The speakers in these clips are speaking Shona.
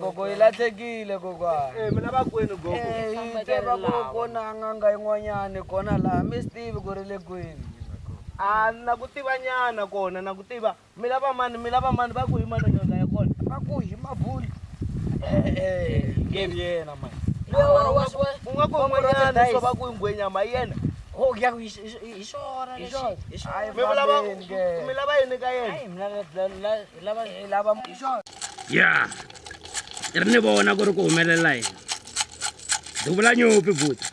gogo yi lahlekile kokwanaakwenugokona nganga yin'wanyani kona laha mi swi tivi ku ri le kwini a na ku tiva nyana kona na ku tiva mi lava mani mi lava mani va ku yima nonyonga ya kona va ku yima buli Eh, eh, iya, eh, iya, game oh, iya, ya ini bawa nak guru ri ku humelela yini duvula nyupi buti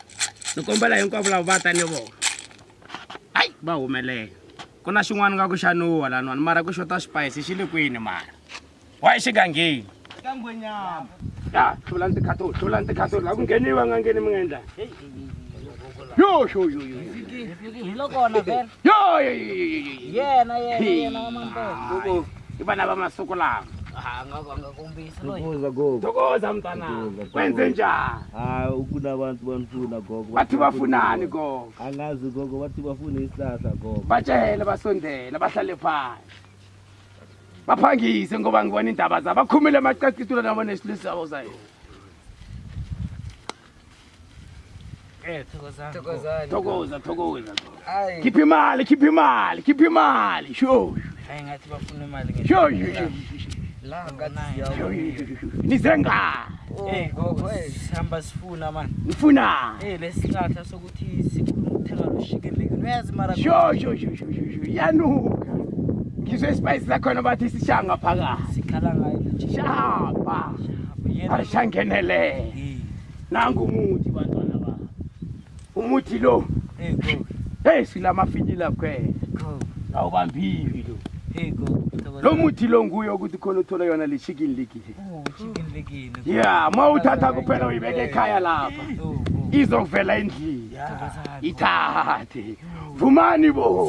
ni kombela hinkwavo lava va ta ni vona ai va humelela ku na xin'wana nga ku xaniwa lanuwani mara ku xota swipayisi xi le mar. Wah wa xigangeni ya hlulani tikhato hlulani tikhato la ku ngheniwa nga ngheni mingendla i vana va masiku lamatokoza mtana kwenze njhanivathi va funani gogo va cela va sondela va hlale phani baphangise ngoba ngibona iindaba zabo bakhumile amacacitula nabo nesilisi sabo sayo thokoza thokoza khipha imali khipha imali khipha imali nize oh, eh, ngahamba nifuna eh, lesihlahla ngisho isipayisi zakhona bathi sishanga phakathi shapa alishangenelele nangu umuthi bantwana bami umuthi lo heyi silamafinyila kwena awubambiwi lo lo muthi lo nguyo ukuthi khona uthola yona le chicken oh, legini ya ma uthatha kuphela uyibeke ekhaya lapha izokuvela endlini ithathe vumani bo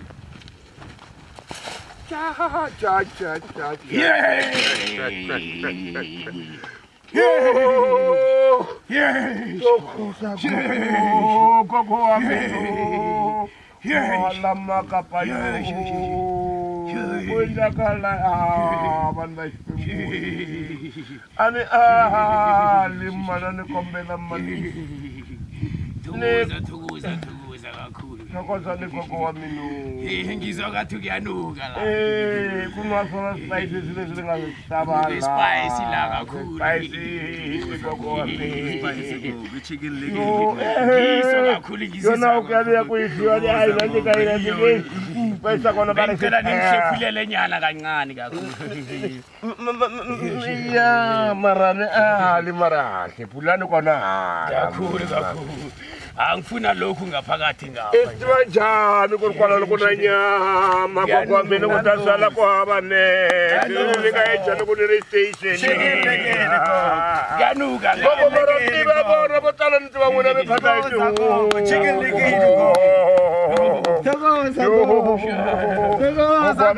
Charge, Yay! Yay! Yay! thokoza legogo wa mino ngizwa kathi kuyanuka la eh, kungasona spice zile zile ngabe sabala spice la kakhulu spice legogo wa mino spice go bichigile legogo ngizwa eh, kakhulu ngizwa yona ukabe yakuyidliwa le hayi manje kayina nje bese kona bale ngicela nimshephule lenyana kancane kakhulu ya marane ahali marahle pulani kona ha kakhulu kakhulu angifuna lokhu ngaphakathi ngaitiva njhani ku ri kwala loko na nyama kokwa mina ku ta sala ku hava neeika enjhani ku ni ri stationyanukaoko mara tiva vona vo tala ni tiva n'wina mi phata hi tihuu Tá bom, tá bom. Tá bom, tá bom.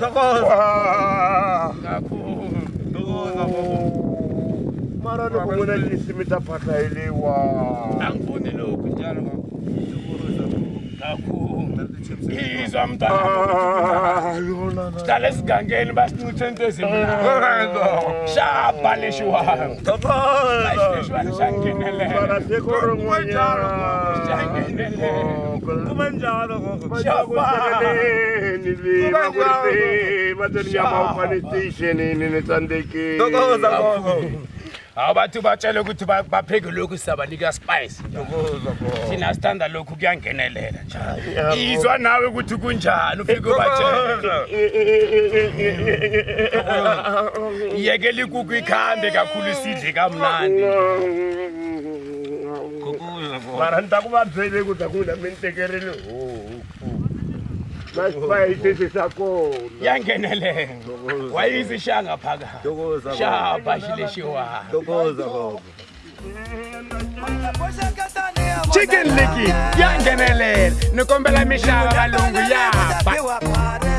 Tokoza. Tokoza babo. Mara loko mona ni simita phatla ile wa. Angfuni lokho njalo babo. Tokoza babo. Kakhulu. izamntana hlala esigangeni basincithe into ezimnashaba leshiwanshangenelekubanjalo hawu bathi batshele ukuthi bapheke lokhu sizabanika spice thina sithanda lokhu kuyangenelela njalo izwa nawe ukuthi kunjani ufike ubatshele yekela ikuku ikhambe kakhulu sidle kamnandi mara ni ta ku vabyele ku ta ku lamintekerile basiba isisi sakho yangenelengo wayizishanga phakathi shapha xilexi Dokoza baba. chicken licky ya nghenelela ni kombela mixava valungu ya